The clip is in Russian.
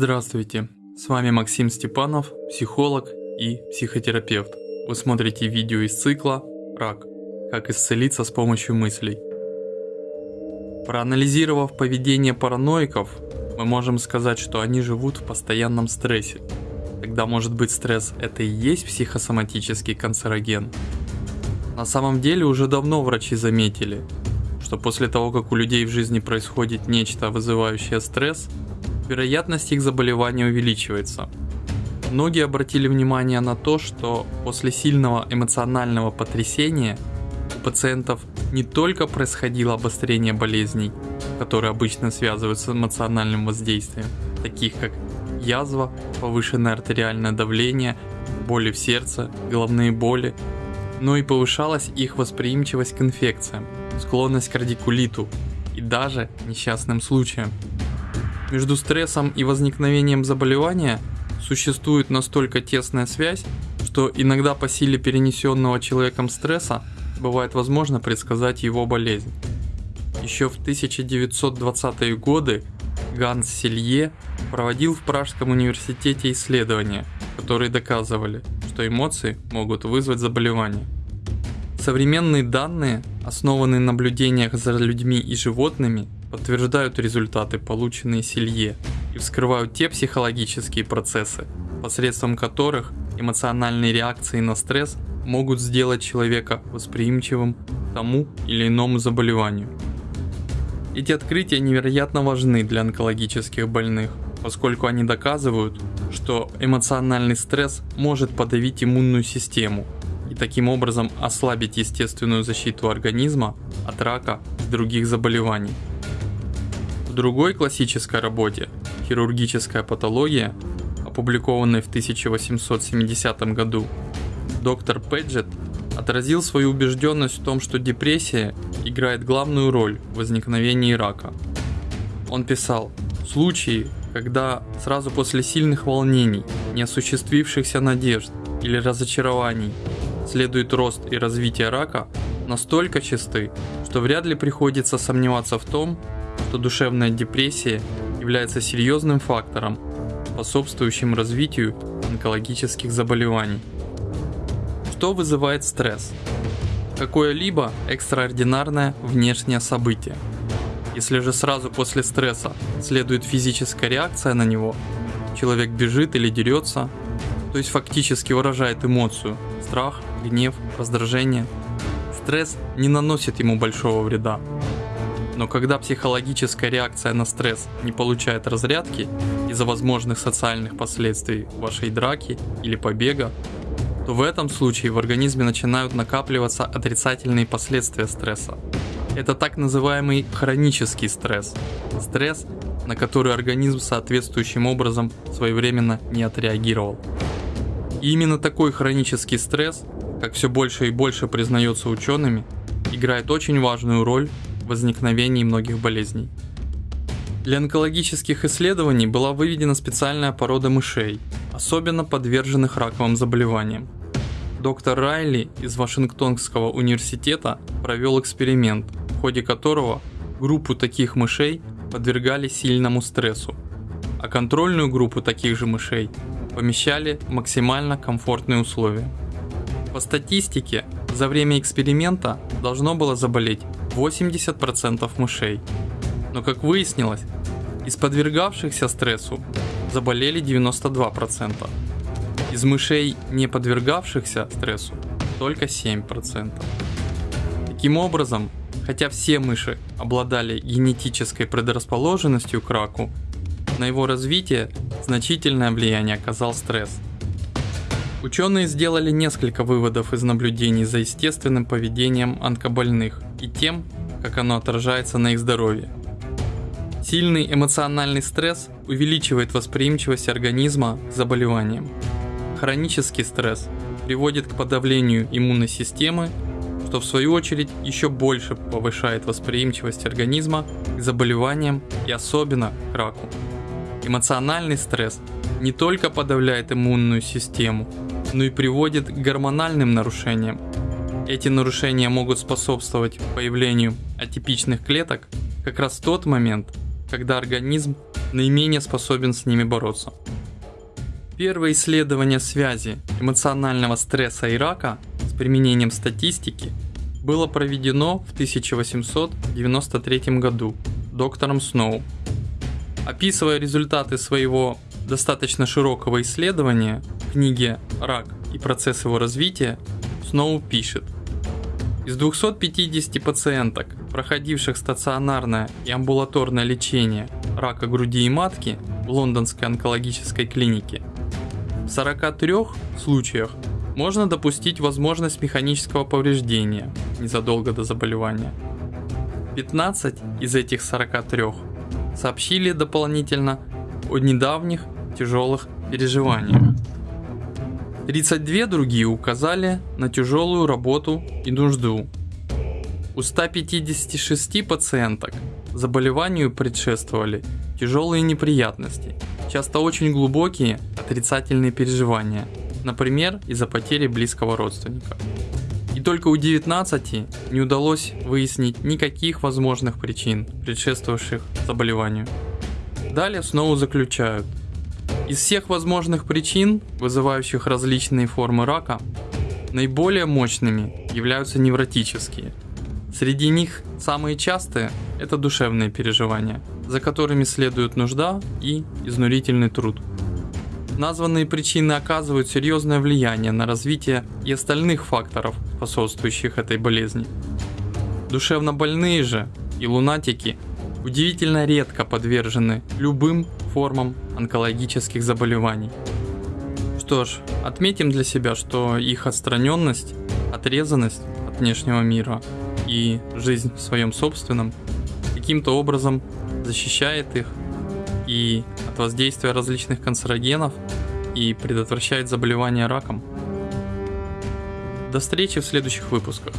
Здравствуйте, с вами Максим Степанов, психолог и психотерапевт. Вы смотрите видео из цикла «Рак. Как исцелиться с помощью мыслей». Проанализировав поведение параноиков, мы можем сказать, что они живут в постоянном стрессе. Тогда может быть стресс это и есть психосоматический канцероген? На самом деле уже давно врачи заметили, что после того, как у людей в жизни происходит нечто, вызывающее стресс, вероятность их заболевания увеличивается. Многие обратили внимание на то, что после сильного эмоционального потрясения у пациентов не только происходило обострение болезней, которые обычно связываются с эмоциональным воздействием, таких как язва, повышенное артериальное давление, боли в сердце, головные боли, но и повышалась их восприимчивость к инфекциям, склонность к радикулиту и даже несчастным случаям. Между стрессом и возникновением заболевания существует настолько тесная связь, что иногда по силе перенесенного человеком стресса бывает возможно предсказать его болезнь. Еще в 1920-е годы Ганс Селье проводил в Пражском университете исследования, которые доказывали, что эмоции могут вызвать заболевание. Современные данные, основанные на наблюдениях за людьми и животными, подтверждают результаты, полученные Селье, и вскрывают те психологические процессы, посредством которых эмоциональные реакции на стресс могут сделать человека восприимчивым к тому или иному заболеванию. Эти открытия невероятно важны для онкологических больных, поскольку они доказывают, что эмоциональный стресс может подавить иммунную систему и таким образом ослабить естественную защиту организма от рака и других заболеваний другой классической работе «Хирургическая патология», опубликованной в 1870 году, доктор Педжет отразил свою убежденность в том, что депрессия играет главную роль в возникновении рака. Он писал, случаи, когда сразу после сильных волнений, неосуществившихся надежд или разочарований следует рост и развитие рака, настолько чисты, что вряд ли приходится сомневаться в том, что душевная депрессия является серьезным фактором, способствующим развитию онкологических заболеваний. Что вызывает стресс? Какое-либо экстраординарное внешнее событие. Если же сразу после стресса следует физическая реакция на него, человек бежит или дерется, то есть фактически выражает эмоцию – страх, гнев, раздражение, стресс не наносит ему большого вреда, но когда психологическая реакция на стресс не получает разрядки из-за возможных социальных последствий вашей драки или побега, то в этом случае в организме начинают накапливаться отрицательные последствия стресса. Это так называемый хронический стресс. Стресс, на который организм соответствующим образом своевременно не отреагировал. И именно такой хронический стресс, как все больше и больше признается учеными, играет очень важную роль возникновении многих болезней. Для онкологических исследований была выведена специальная порода мышей, особенно подверженных раковым заболеваниям. Доктор Райли из Вашингтонского университета провел эксперимент, в ходе которого группу таких мышей подвергали сильному стрессу, а контрольную группу таких же мышей помещали в максимально комфортные условия. По статистике, за время эксперимента должно было заболеть 80% мышей. Но как выяснилось, из подвергавшихся стрессу заболели 92%. Из мышей, не подвергавшихся стрессу, только 7%. Таким образом, хотя все мыши обладали генетической предрасположенностью к раку, на его развитие значительное влияние оказал стресс – Ученые сделали несколько выводов из наблюдений за естественным поведением онкобольных и тем, как оно отражается на их здоровье. Сильный эмоциональный стресс увеличивает восприимчивость организма к заболеваниям. Хронический стресс приводит к подавлению иммунной системы, что в свою очередь еще больше повышает восприимчивость организма к заболеваниям и особенно к раку. Эмоциональный стресс не только подавляет иммунную систему, но и приводит к гормональным нарушениям. Эти нарушения могут способствовать появлению атипичных клеток как раз в тот момент, когда организм наименее способен с ними бороться. Первое исследование связи эмоционального стресса и рака с применением статистики было проведено в 1893 году доктором Сноу. Описывая результаты своего достаточно широкого исследования в книге «Рак и процесс его развития», Сноу пишет – из 250 пациенток, проходивших стационарное и амбулаторное лечение рака груди и матки в лондонской онкологической клинике, в 43 случаях можно допустить возможность механического повреждения незадолго до заболевания. 15 из этих 43 сообщили дополнительно о недавних тяжелых переживаниях. 32 другие указали на тяжелую работу и нужду. У 156 пациенток заболеванию предшествовали тяжелые неприятности, часто очень глубокие отрицательные переживания, например, из-за потери близкого родственника. И только у 19 не удалось выяснить никаких возможных причин, предшествовавших заболеванию. Далее снова заключают, из всех возможных причин, вызывающих различные формы рака, наиболее мощными являются невротические. Среди них самые частые – это душевные переживания, за которыми следует нужда и изнурительный труд. Названные причины оказывают серьезное влияние на развитие и остальных факторов, способствующих этой болезни. Душевно больные же и лунатики удивительно редко подвержены любым формам онкологических заболеваний. Что ж, отметим для себя, что их отстраненность, отрезанность от внешнего мира и жизнь в своем собственном каким-то образом защищает их и от воздействия различных канцерогенов и предотвращает заболевания раком. До встречи в следующих выпусках.